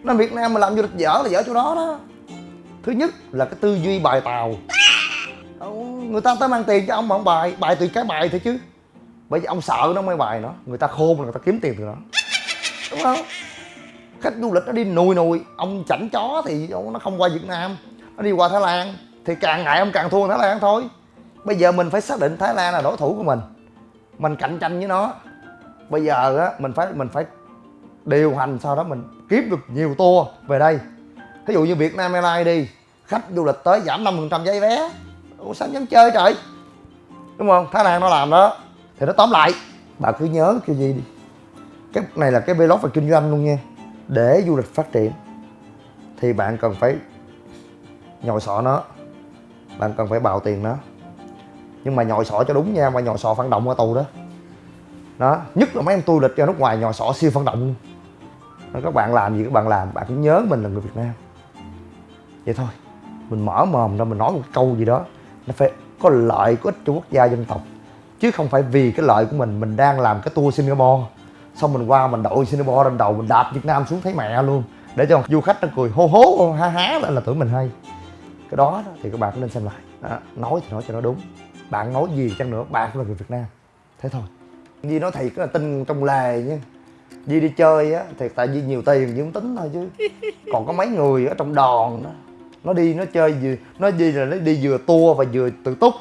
Nên việt nam mà làm du lịch dở là dở chỗ đó đó. Thứ nhất là cái tư duy bài tàu. Người ta tới mang tiền cho ông mà ông bài bài từ cái bài thôi chứ. Bởi vì ông sợ nó mới bài nó người ta khôn là người ta kiếm tiền từ nó đúng không? Khách du lịch nó đi nùi nùi, ông chảnh chó thì nó không qua việt nam, nó đi qua thái lan. Thì càng ngại ông càng thua thái lan thôi. Bây giờ mình phải xác định thái lan là đối thủ của mình mình cạnh tranh với nó. Bây giờ á, mình phải mình phải điều hành sau đó mình kiếm được nhiều tour về đây. Ví dụ như việt nam airlines đi, khách du lịch tới giảm 5% giấy vé. Ủa, sao dám chơi trời? Đúng không? Thái lan nó làm đó. Thì nó tóm lại. Bà cứ nhớ cái gì đi. Cái này là cái vlog về kinh doanh luôn nha. Để du lịch phát triển. Thì bạn cần phải nhồi sọ nó. Bạn cần phải bào tiền nó nhưng mà nhồi sọ cho đúng nha mà nhồi sọ phản động ở tù đó. Đó nhất là mấy em tu lịch ra nước ngoài nhồi sọ siêu phản động đó, các bạn làm gì các bạn làm bạn cứ nhớ mình là người việt nam. Vậy thôi mình mở mồm ra mình nói một câu gì đó nó phải có lợi có ích cho quốc gia dân tộc. Chứ không phải vì cái lợi của mình mình đang làm cái tour Singapore. Xong mình qua mình đội Singapore lên đầu mình đạp Việt Nam xuống thấy mẹ luôn. Để cho du khách nó cười hô hố ha há lên là tưởng mình hay. Cái đó thì các bạn cũng nên xem lại. Đó, nói thì nói cho nó đúng bạn nói gì chăng nữa? Bạn cũng là người Việt Nam. Thế thôi. Di nói thiệt là tin trong lề nha. Di đi chơi á, thiệt tại Di nhiều tiền Di không tính thôi chứ. Còn có mấy người ở trong đòn đó nó đi, nó chơi vừa nó đi là nó đi vừa tour và vừa tự túc.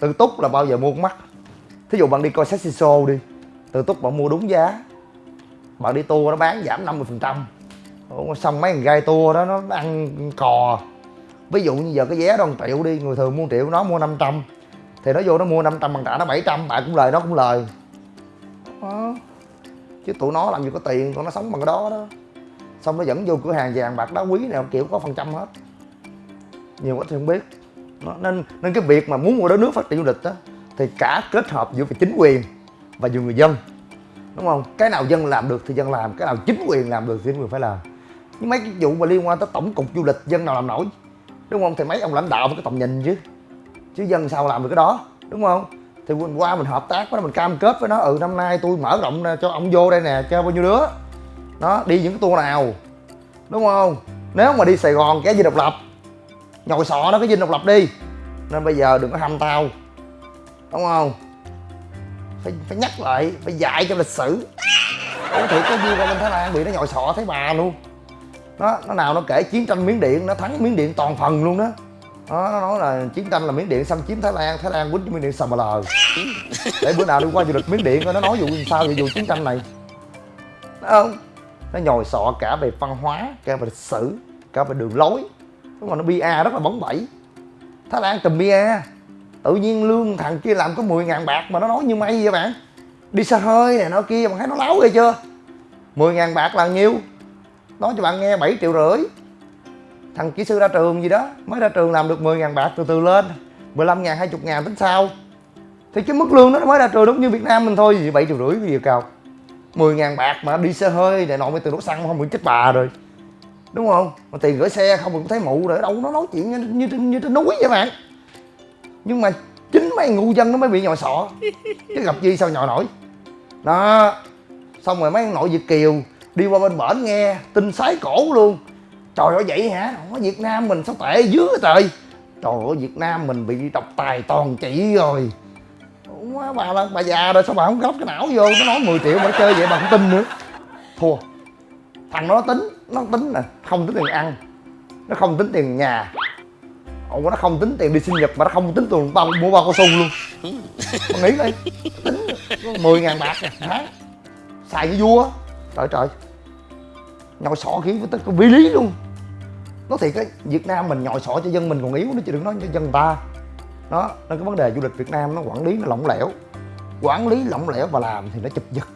Tự túc là bao giờ mua con mắt thí dụ bạn đi coi sexy show đi, tự túc bạn mua đúng giá. Bạn đi tour nó bán giảm 50% phần trăm. Xong mấy thằng gai tour đó, nó ăn cò. Ví dụ như giờ cái vé đó 1 triệu đi, người thường mua triệu, nó mua 500 thì nó vô nó mua 500 bằng trả nó 700 bạn cũng lời nó cũng lời. Đó. chứ tụi nó làm gì có tiền tụi nó sống bằng cái đó đó. Xong nó dẫn vô cửa hàng vàng bạc đá quý này kiểu có phần trăm hết. Nhiều quá thì không biết. Nó, nên nên cái việc mà muốn một đất nước phát triển du lịch đó thì cả kết hợp giữa chính quyền và giữa người dân. Đúng không? Cái nào dân làm được thì dân làm cái nào chính quyền làm được thì chính quyền phải làm. Nhưng mấy cái vụ mà liên quan tới tổng cục du lịch dân nào làm nổi. Đúng không? Thì mấy ông lãnh đạo phải có tầm nhìn chứ chứ dân sao làm được cái đó, đúng không? Thì mình qua mình hợp tác với nó, mình cam kết với nó. Ừ năm nay tôi mở rộng cho ông vô đây nè, cho bao nhiêu đứa. Nó đi những cái tour nào, đúng không? Nếu mà đi sài gòn, cái gì độc lập? Nhồi sọ nó cái dinh độc lập đi. Nên bây giờ đừng có hâm tao, đúng không? Phải phải nhắc lại, phải dạy cho lịch sử. Ủa thiệt có đi qua bên thái lan bị nó nhồi sọ thấy bà luôn. Nó nó nào nó kể chiến tranh miến điện, nó thắng miến điện toàn phần luôn đó đó, nó nói là chiến tranh là miến điện xâm chiếm thái lan thái lan quýnh cho miến điện sầm lờ. Để bữa nào đi qua du lịch miến điện coi nó nói vụ sao về vụ chiến tranh này. Đúng không. Nó nhồi sọ cả về văn hóa cả về lịch sử cả về đường lối. Đúng mà nó bia rất là bóng bẩy. Thái lan tùm bia. Tự nhiên lương thằng kia làm có 10 ngàn bạc mà nó nói như mây vậy bạn. Đi xa hơi này nó kia mà thấy nó láo ghê chưa? 10 ngàn bạc là nhiêu? Nói cho bạn nghe 7 triệu rưỡi thằng kỹ sư ra trường gì đó mới ra trường làm được 10 ngàn bạc từ từ lên. 15 ngàn 20 ngàn tính sau. Thì cái mức lương đó nó mới ra trường đúng như Việt Nam mình thôi gì 7 triệu rưỡi cái gì cao 10 ngàn bạc mà đi xe hơi để nọ mới từ đổ xăng không bị chết bà rồi. Đúng không? Mà tiền gửi xe không cũng thấy mụ rồi đâu nó nói chuyện như, như, như, như trên núi vậy bạn. Nhưng mà chính mấy ngu dân nó mới bị nhòi sọ chứ gặp gì sao nhòi nổi. Đó xong rồi mấy nội việt kiều đi qua bên bển nghe tin sái cổ luôn trời ơi, vậy hả? Ở việt nam mình sao tệ dữ trời? Trời ơi, việt nam mình bị độc tài toàn trị rồi. Quá, bà là bà già rồi, sao bà không góp cái não vô? Nó nói 10 triệu mà nó chơi vậy bà không tin nữa. Thua. Thằng nó tính nó tính nè, không tính tiền ăn. Nó không tính tiền nhà. Ủa, nó không tính tiền đi sinh nhật mà nó không tính tiền bao mua bao cao su luôn. Con nghĩ đi tính mười ngàn bạc nè hả xài cái vua. Trời trời. Nhồi sọ khí với tất cả vi lý luôn nói thiệt cái việt nam mình nhồi sọ cho dân mình còn yếu nữa chứ đừng nói cho dân ta. Đó nên cái vấn đề du lịch việt nam nó quản lý nó lỏng lẻo. Quản lý lỏng lẻo và làm thì nó chụp giật.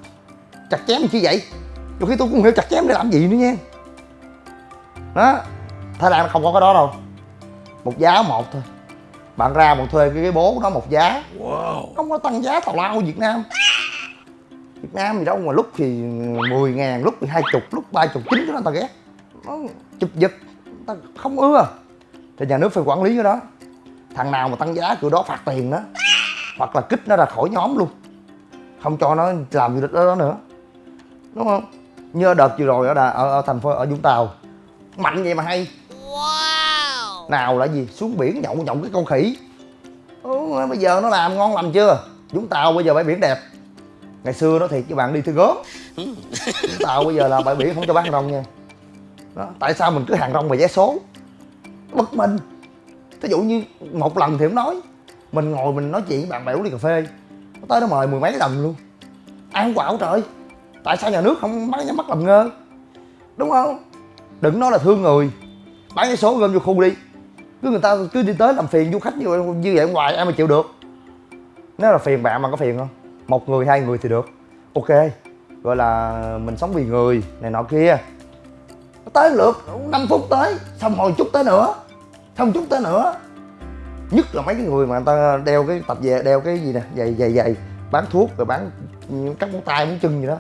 Chặt chém chi vậy? Đôi khi tôi cũng không hiểu chặt chém để làm gì nữa nha. Đó thái lan nó không có cái đó đâu. Một giá một thôi. Bạn ra bạn thuê cái, cái bố đó một giá. Không có tăng giá tào lao việt nam. Việt nam gì đâu mà lúc thì 10 ngàn lúc thì hai chục lúc ba chục chín cái đó ta ghét. Nó chụp giật ta không ưa. Thì nhà nước phải quản lý cái đó. Thằng nào mà tăng giá kiểu đó phạt tiền đó hoặc là kích nó ra khỏi nhóm luôn. Không cho nó làm du lịch đó, đó nữa. Đúng không? Như đợt vừa rồi ở, Đà, ở, ở thành phố ở vũng tàu. Mạnh vậy mà hay. Nào là gì? Xuống biển nhậu nhậu cái con khỉ. Ừ, bây giờ nó làm ngon lành chưa? Vũng tàu bây giờ bãi biển đẹp. Ngày xưa nó thiệt với bạn đi thư gớm. Vũng tàu bây giờ là bãi biển không cho bán rong nha đó. tại sao mình cứ hàng rong mà vé số? Bất minh thí dụ như một lần thì không nói. Mình ngồi mình nói chuyện với bạn bè uống ly cà phê. Nó tới nó mời mười mấy lần luôn. Ăn quạo trời? Tại sao nhà nước không bắt nhắm mắt làm ngơ? Đúng không? Đừng nói là thương người. Bán vé số gom vô khu đi. Cứ người ta cứ đi tới làm phiền du khách như vậy, như vậy ngoài ai mà chịu được? Nếu là phiền bạn mà có phiền không? Một người hai người thì được. Ok. Gọi là mình sống vì người này nọ kia tới lượt 5 phút tới, xong hồi chút tới nữa, xong chút tới nữa. Nhất là mấy cái người mà người ta đeo cái tập về, đeo cái gì nè, giày giày giày, bán thuốc rồi bán cắt móng tay, móng chân gì đó.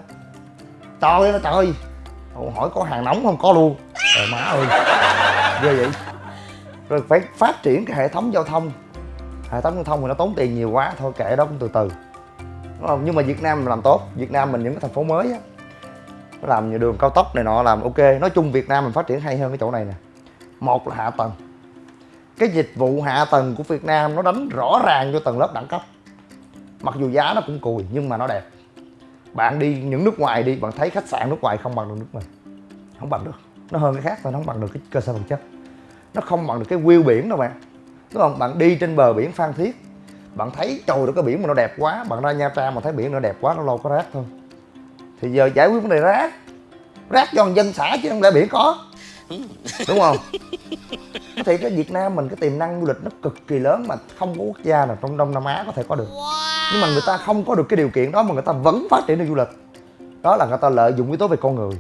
Trời ơi trời ơi. Hỏi có hàng nóng không? Có luôn. Trời, má ơi. Ghê vậy. Rồi phải phát triển cái hệ thống giao thông. Hệ thống giao thông thì nó tốn tiền nhiều quá, thôi kệ đó, cũng từ từ. Đúng không? Nhưng mà việt nam làm tốt, việt nam mình những cái thành phố mới á nó làm như đường cao tốc này nọ, làm ok. Nói chung việt nam mình phát triển hay hơn cái chỗ này nè. Một là hạ tầng. Cái dịch vụ hạ tầng của việt nam nó đánh rõ ràng cho tầng lớp đẳng cấp. Mặc dù giá nó cũng cùi, nhưng mà nó đẹp. Bạn đi những nước ngoài đi, bạn thấy khách sạn nước ngoài không bằng được nước mình. Không bằng được. Nó hơn cái khác thôi, nó không bằng được cái cơ sở vật chất. Nó không bằng được cái view biển đâu bạn. Đúng không? Bạn đi trên bờ biển phan thiết, bạn thấy trời được cái biển mà nó đẹp quá, bạn ra nha trang mà thấy biển nó đẹp quá, nó lâu có rác thôi thì giờ giải quyết vấn đề rác. Rác cho dân xã chứ không lẽ biển có. Đúng không? Thì cái việt nam mình cái tiềm năng du lịch nó cực kỳ lớn mà không có quốc gia nào trong đông nam á có thể có được. Nhưng mà người ta không có được cái điều kiện đó mà người ta vẫn phát triển được du lịch. Đó là người ta lợi dụng yếu tố về con người.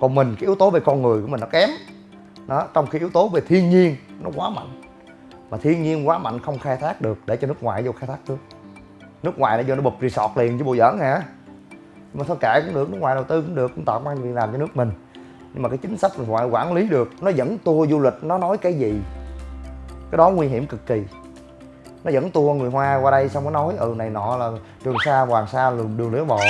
Còn mình, cái yếu tố về con người của mình nó kém. Đó, trong khi yếu tố về thiên nhiên nó quá mạnh. Mà thiên nhiên quá mạnh không khai thác được để cho nước ngoài vô khai thác được nước ngoài nó vô nó bụp resort liền chứ bộ giỡn hả? Mà thôi kệ cũng được, nước ngoài đầu tư cũng được, cũng tạo công an việc làm cho nước mình. Nhưng mà cái chính sách mình ngoại quản lý được, nó dẫn tour du lịch, nó nói cái gì? Cái đó nguy hiểm cực kỳ. Nó dẫn tour người hoa qua đây xong nó nói ừ này nọ là trường sa, hoàng sa đường đường lưỡi bò.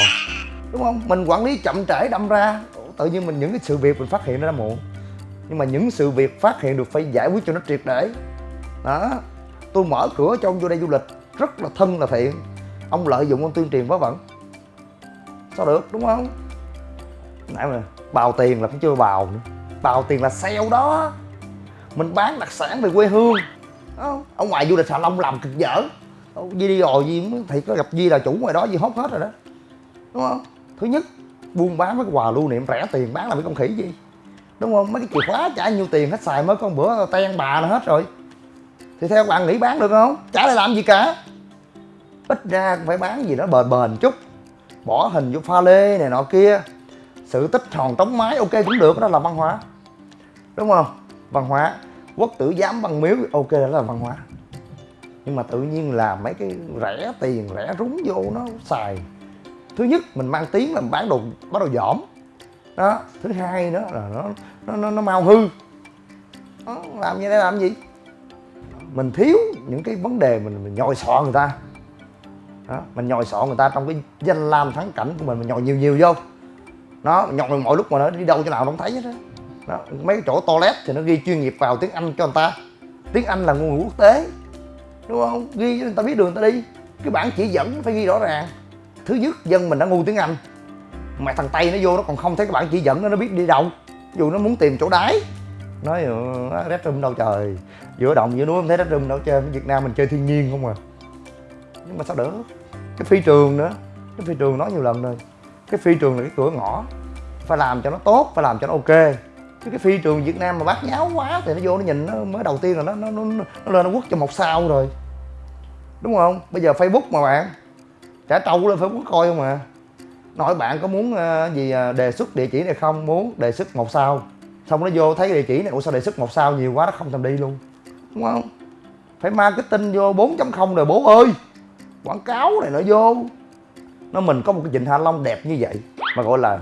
Đúng không? Mình quản lý chậm trễ đâm ra, tự nhiên mình những cái sự việc mình phát hiện nó đã muộn. Nhưng mà những sự việc phát hiện được phải giải quyết cho nó triệt để. Đó. Tôi mở cửa cho ông vô đây du lịch, rất là thân là thiện. Ông lợi dụng ông tuyên truyền vớ vẩn sao được, đúng không? Nãy mà bào tiền là cũng chưa bào nữa. Bào tiền là sale đó. Mình bán đặc sản về quê hương không? ở ngoài du lịch xà long làm cực dở. Di đi rồi gì thì có gặp Di là chủ ngoài đó, Di hốt hết rồi đó. Đúng không? Thứ nhất, buôn bán với quà lưu niệm rẻ tiền, bán là mấy con khỉ gì? Đúng không? Mấy cái chìa khóa trả nhiêu tiền hết xài mới con bữa ten bà nó hết rồi. Thì theo bạn nghĩ bán được không? Trả lại làm gì cả? Ít ra cũng phải bán gì đó bền bền chút bỏ hình vô pha lê này nọ kia. Sự tích tròn tống mái ok cũng được đó là văn hóa. Đúng không? Văn hóa. Quốc tử giám văn miếu ok đó là văn hóa. Nhưng mà tự nhiên là mấy cái rẻ tiền rẻ rúng vô nó xài. Thứ nhất mình mang tiếng là bán đồ bán đồ dỏm. Đó thứ hai nữa là nó nó nó, nó mau hư. Đó, làm như thế làm gì? Mình thiếu những cái vấn đề mình, mình nhồi sọ người ta đó, mình nhồi sọ người ta trong cái danh lam thắng cảnh của mình mình nhồi nhiều nhiều vô. Nó nhồi mọi lúc mà nó đi đâu chỗ nào nó không thấy hết đó. đó mấy cái chỗ toilet thì nó ghi chuyên nghiệp vào tiếng anh cho người ta. Tiếng anh là ngôn ngữ quốc tế đúng không? Ghi cho người ta biết đường người ta đi. Cái bản chỉ dẫn phải ghi rõ ràng. Thứ nhất dân mình đã ngu tiếng anh. Mà thằng tây nó vô nó còn không thấy cái bản chỉ dẫn nó nó biết đi đâu. Dù nó muốn tìm chỗ đáy nói ờ, rét red room đâu trời. Giữa đồng giữa núi không thấy rét room đâu chơi việt nam mình chơi thiên nhiên không à. Nhưng mà sao đỡ? Cái phi trường nữa. Cái phi trường nói nhiều lần rồi. Cái phi trường là cái cửa ngõ. Phải làm cho nó tốt phải làm cho nó ok. Chứ cái phi trường việt nam mà bát nháo quá thì nó vô nó nhìn nó mới đầu tiên là nó nó nó, nó lên nó quất cho một sao rồi. Đúng không? Bây giờ facebook mà bạn trả trâu lên facebook coi không à. Nói bạn có muốn uh, gì uh, đề xuất địa chỉ này không? Muốn đề xuất một sao. Xong nó vô thấy cái địa chỉ này ủa sao đề xuất một sao nhiều quá nó không thèm đi luôn. Đúng không? Phải marketing vô 4.0 rồi bố ơi! Quảng cáo này nó vô. Nó mình có một cái vịnh hạ long đẹp như vậy mà gọi là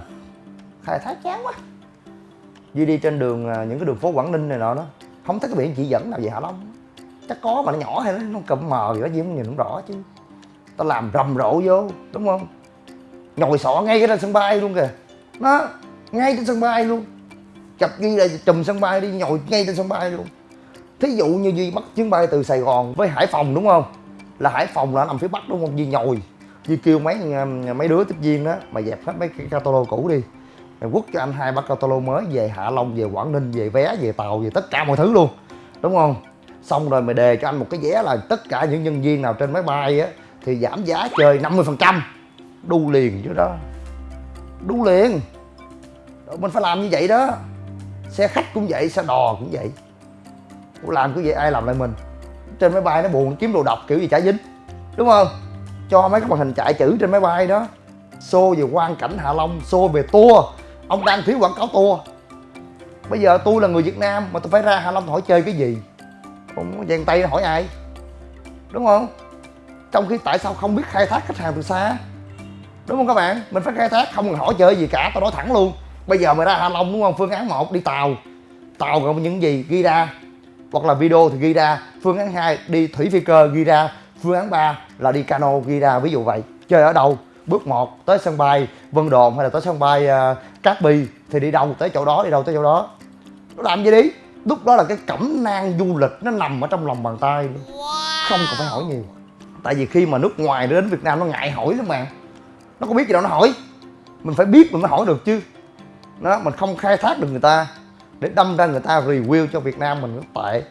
khai thác chán quá. Duy đi trên đường à, những cái đường phố Quảng Ninh này nọ đó không thấy cái biển chỉ dẫn nào về Hạ Long. Chắc có mà nó nhỏ hay nó, cầm mờ gì đó gì không nhìn không rõ chứ. Tao làm rầm rộ vô đúng không? Nhồi sọ ngay trên sân bay luôn kìa. Nó ngay trên sân bay luôn. Chập ghi là chùm sân bay đi nhồi ngay trên sân bay luôn. Thí dụ như duy bắt chuyến bay từ sài gòn với hải phòng đúng không? Là hải phòng là nằm phía bắc đúng không? Duy nhồi. Duy kêu mấy um, mấy đứa tiếp viên đó mà dẹp hết mấy cái catalog cũ đi. Mày quất cho anh hai ba catalog mới về hạ long, về quảng ninh, về vé, về tàu, về tất cả mọi thứ luôn. Đúng không? Xong rồi mày đề cho anh một cái vé là tất cả những nhân viên nào trên máy bay á thì giảm giá chơi 50% phần trăm. Đu liền chứ đó. Đu liền. Mình phải làm như vậy đó. Xe khách cũng vậy, xe đò cũng vậy. Làm cứ vậy ai làm lại mình? Trên máy bay nó buồn kiếm đồ độc kiểu gì chả dính, đúng không? Cho mấy cái màn hình chạy chữ trên máy bay đó xô về quan cảnh hạ long xô về tour. Ông đang thiếu quảng cáo tour. Bây giờ tôi là người việt nam mà tôi phải ra hạ long hỏi chơi cái gì? Ông vàng tay hỏi ai? Đúng không? Trong khi tại sao không biết khai thác khách hàng từ xa? Đúng không các bạn? Mình phải khai thác, không cần hỏi chơi gì cả, tao nói thẳng luôn. Bây giờ mày ra hạ long, đúng không? Phương án một, đi tàu. Tàu gồm những gì ghi ra hoặc là video thì ghi ra phương án 2 đi thủy phi cơ ghi ra phương án 3 là đi cano ghi ra ví dụ vậy. Chơi ở đâu? Bước 1 tới sân bay Vân Đồn hay là tới sân bay uh, Cát Bi thì đi đâu? Tới chỗ đó đi đâu? Tới chỗ đó. Nó làm gì đi? Lúc đó là cái cẩm nang du lịch nó nằm ở trong lòng bàn tay. Luôn không cần phải hỏi nhiều. Tại vì khi mà nước ngoài đến Việt Nam nó ngại hỏi lắm mà. Nó có biết gì đâu nó hỏi. Mình phải biết mình mới hỏi được chứ. Đó mình không khai thác được người ta để đâm ra người ta review cho Việt Nam mình rất tệ.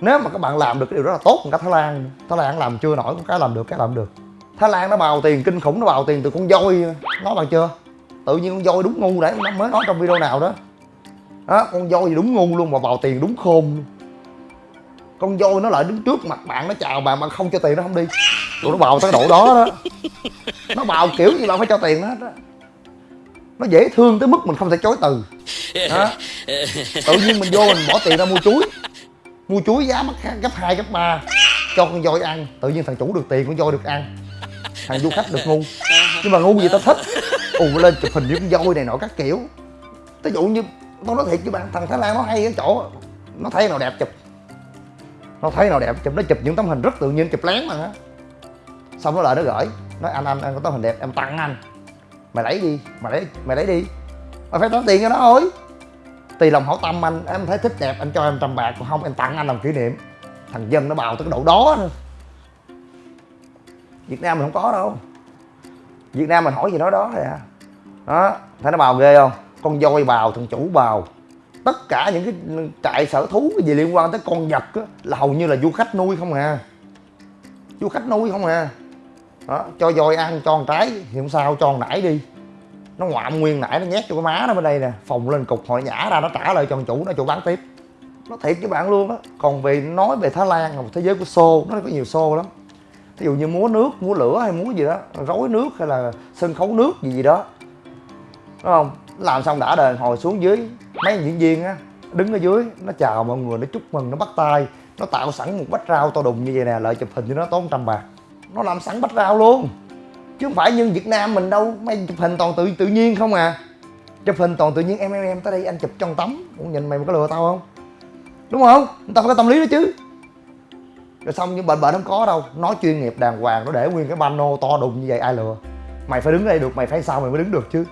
Nếu mà các bạn làm được cái điều đó là tốt hơn cả Thái Lan. Thái Lan làm chưa nổi cái làm được, cái làm được. Thái Lan nó bào tiền, kinh khủng, nó bào tiền từ con voi. Nói bạn chưa? Tự nhiên con voi đúng ngu đấy nó mới nói trong video nào đó. Đó, con voi thì đúng ngu luôn mà bào tiền đúng khôn. Luôn con voi nó lại đứng trước mặt bạn, nó chào bạn mà không cho tiền nó không đi. Tụi nó bào tới độ đó đó. Nó bào kiểu gì là phải cho tiền nó hết đó nó dễ thương tới mức mình không thể chối từ. Đó tự nhiên mình vô mình bỏ tiền ra mua chuối. Mua chuối giá mắc gấp 2, gấp 3 cho con voi ăn. Tự nhiên thằng chủ được tiền con voi được ăn. Thằng du khách được ngu. Nhưng mà ngu gì tao thích? Ù lên chụp hình với con voi này nọ các kiểu. Ví dụ như tao nói thiệt với bạn thằng thái lan nó hay ở chỗ nó thấy nào đẹp chụp. Nó thấy nào đẹp chụp nó chụp những tấm hình rất tự nhiên chụp lén mà. Á xong nó lại nó gửi nói anh anh anh có tấm hình đẹp. Em tặng anh mày lấy đi mày lấy mày lấy đi. Mày phải tốn tiền cho nó thôi. Tùy lòng hảo tâm anh em thấy thích đẹp anh cho em trăm bạc còn không em tặng anh làm kỷ niệm. Thằng dân nó bào tới cái độ đó nữa. Việt nam mình không có đâu. Việt nam mình hỏi gì nói đó thôi à. Đó thấy nó bào ghê không? Con voi bào thằng chủ bào. Tất cả những cái trại sở thú cái gì liên quan tới con vật á, là hầu như là du khách nuôi không à. Du khách nuôi không à đó, cho voi ăn cho con trái thì không sao cho con nải đi. Nó ngoạm nguyên nải nó nhét cho cái má nó bên đây nè phòng lên cục hội nhả ra nó trả lại cho chủ nó chủ bán tiếp. Nó thiệt với bạn luôn á. Còn về nói về thái lan là một thế giới của xô nó có nhiều xô lắm. Ví dụ như múa nước múa lửa hay múa gì đó rối nước hay là sân khấu nước gì gì đó. Đúng không? Làm xong đã đời hồi xuống dưới mấy diễn viên á đứng ở dưới nó chào mọi người nó chúc mừng nó bắt tay nó tạo sẵn một bát rau to đùng như vậy nè lợi chụp hình cho nó tốn trăm bạc nó làm sẵn bách rau luôn. Chứ không phải như việt nam mình đâu. Mày chụp hình toàn tự tự nhiên không à. Chụp hình toàn tự nhiên, em em em, tới đây anh chụp trong tấm. Cũng nhìn mày có lừa tao không? Đúng không? Người ta phải có tâm lý đó chứ. Rồi xong nhưng bệnh bệnh không có đâu. Nói chuyên nghiệp đàng hoàng, nó để nguyên cái pano to đùng như vậy, ai lừa? Mày phải đứng đây được, mày phải sao mày mới đứng được chứ?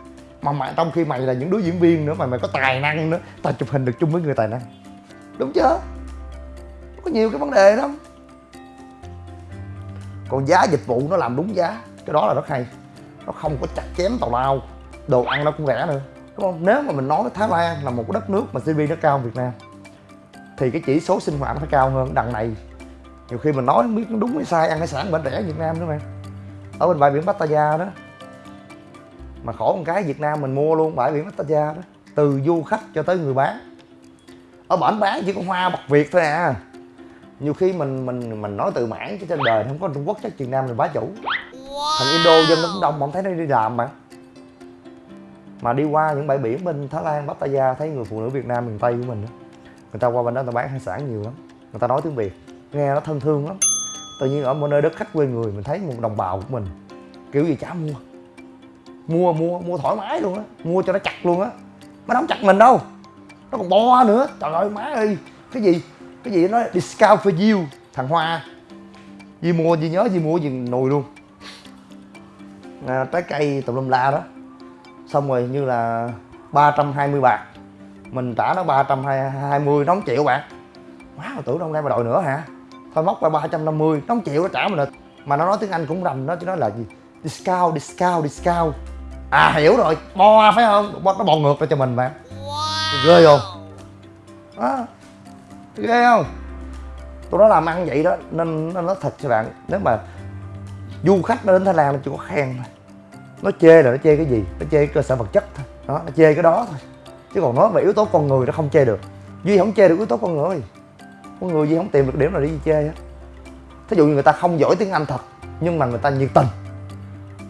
Mà mày, trong khi mày là những đứa diễn viên nữa, mà mày có tài năng nữa, tao chụp hình được chung với người tài năng. Đúng chưa? Có nhiều cái vấn đề lắm còn giá dịch vụ nó làm đúng giá. Cái đó là rất hay. Nó không có chặt chém tào lao. Đồ ăn nó cũng rẻ nữa. Đúng không? Nếu mà mình nói Thái Lan là một cái đất nước mà GDP nó cao hơn Việt Nam, thì cái chỉ số sinh hoạt nó phải cao hơn đằng này. Nhiều khi mình nói không biết nó đúng hay sai, ăn hải sản bên rẻ Việt Nam nữa mà. Ở bên bãi biển Pattaya đó, mà khổ một cái Việt Nam mình mua luôn bãi biển Pattaya đó, từ du khách cho tới người bán. Ở bản bán chỉ có hoa bạc Việt thôi à nhiều khi mình mình mình nói từ mãn chứ trên đời không có Trung Quốc chắc Việt Nam mình bá chủ. Thằng Indo dân nó cũng đông mà không thấy nó đi làm mà. Mà đi qua những bãi biển bên Thái Lan, Pattaya thấy người phụ nữ Việt Nam miền Tây của mình đó. người ta qua bên đó người ta bán hải sản nhiều lắm người ta nói tiếng Việt nghe nó thân thương lắm. Tự nhiên ở một nơi đất khách quê người mình thấy một đồng bào của mình kiểu gì chả mua. Mua mua mua thoải mái luôn á mua cho nó chặt luôn á. Mà nó không chặt mình đâu nó còn bo nữa. Trời ơi má ơi cái gì cái gì nó discount for you thằng hoa. Di mua Di nhớ Di mua gì nồi luôn. À, trái cây tùm lum la đó. Xong rồi như là 320 bạc. Mình trả nó 320 nó không chịu bạn. Má mà tưởng đâu đây mà đòi nữa hả? Thôi móc ra 350 nó không chịu nó trả mình rồi mà nó nói tiếng Anh cũng rành đó chứ nó là gì? Discount discount discount. À hiểu rồi. Bo phải không? Nó bò ngược ra cho mình bạn. Ghê không? Đó ghê không? Tôi nó làm ăn vậy đó, nên nó nói thật cho bạn, nếu mà du khách nó đến thái lan nó chỉ có khen thôi. Nó chê là nó chê cái gì? Nó chê cơ sở vật chất thôi. Đó, nó chê cái đó thôi. Chứ còn nói về yếu tố con người nó không chê được. Duy không chê được yếu tố con người. Con người duy không tìm được điểm nào để duy chê á. Thí dụ như người ta không giỏi tiếng anh thật, nhưng mà người ta nhiệt tình.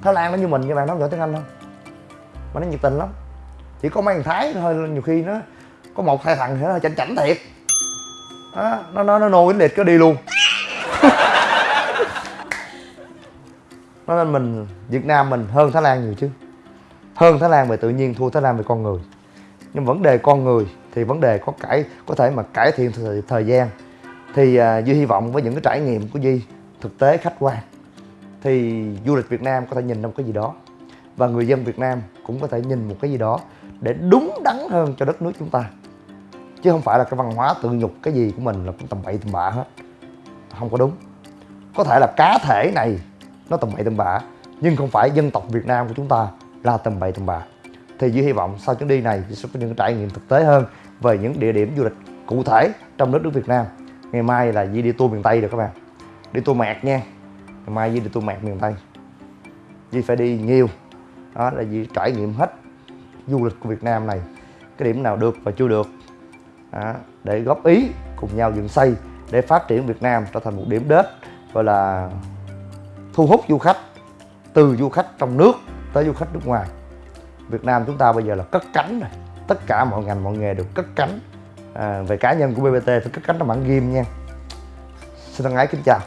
Thái lan nó như mình các bạn nó không giỏi tiếng anh không mà nó nhiệt tình lắm. Chỉ có mấy thằng thái thôi, nhiều khi nó có một hai thằng thì nó chảnh chảnh thiệt đó, nó nó nó nô cái liệt cứ đi luôn. Nên mình Việt Nam mình hơn Thái Lan nhiều chứ. Hơn Thái Lan về tự nhiên thua Thái Lan về con người. Nhưng vấn đề con người thì vấn đề có cải có thể mà cải thiện thời, thời gian. Thì uh, Duy hy vọng với những cái trải nghiệm của Duy thực tế khách quan thì du lịch Việt Nam có thể nhìn ra một cái gì đó. Và người dân Việt Nam cũng có thể nhìn một cái gì đó để đúng đắn hơn cho đất nước chúng ta chứ không phải là cái văn hóa tự nhục cái gì của mình là cũng tầm bậy tầm bạ hết. Không có đúng. Có thể là cá thể này nó tầm bậy tầm bạ, nhưng không phải dân tộc Việt Nam của chúng ta là tầm bậy tầm bạ. Thì dưới hy vọng sau chuyến đi này sẽ có những trải nghiệm thực tế hơn về những địa điểm du lịch cụ thể trong đất nước Việt Nam. Ngày mai là Di đi tour miền Tây được các bạn. Đi tour mẹt nha. Ngày mai Di đi tour mẹt miền Tây. Di phải đi nhiều. Đó là Di trải nghiệm hết du lịch của Việt Nam này. Cái điểm nào được và chưa được đó, để góp ý cùng nhau dựng xây để phát triển Việt Nam trở thành một điểm đến gọi là thu hút du khách từ du khách trong nước tới du khách nước ngoài. Việt Nam chúng ta bây giờ là cất cánh rồi tất cả mọi ngành mọi nghề đều cất cánh. À, về cá nhân của BBT phải cất cánh trong bản ghim nha. Xin thân ái kính chào.